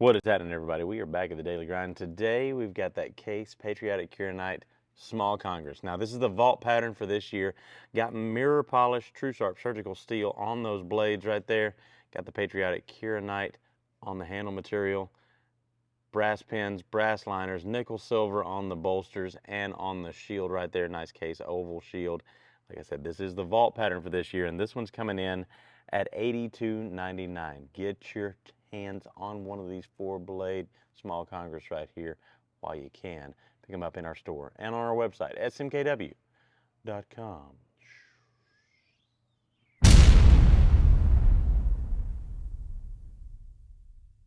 What is happening, everybody? We are back at the Daily Grind. Today, we've got that case Patriotic Kyanite Small Congress. Now, this is the vault pattern for this year. Got mirror polished Tru-Sharp surgical steel on those blades right there. Got the Patriotic Kyanite on the handle material. Brass pins, brass liners, nickel silver on the bolsters and on the shield right there. Nice case oval shield. Like I said, this is the vault pattern for this year, and this one's coming in at $82.99. Get your hands on one of these four blade small Congress right here while you can. Pick them up in our store and on our website, smkw.com.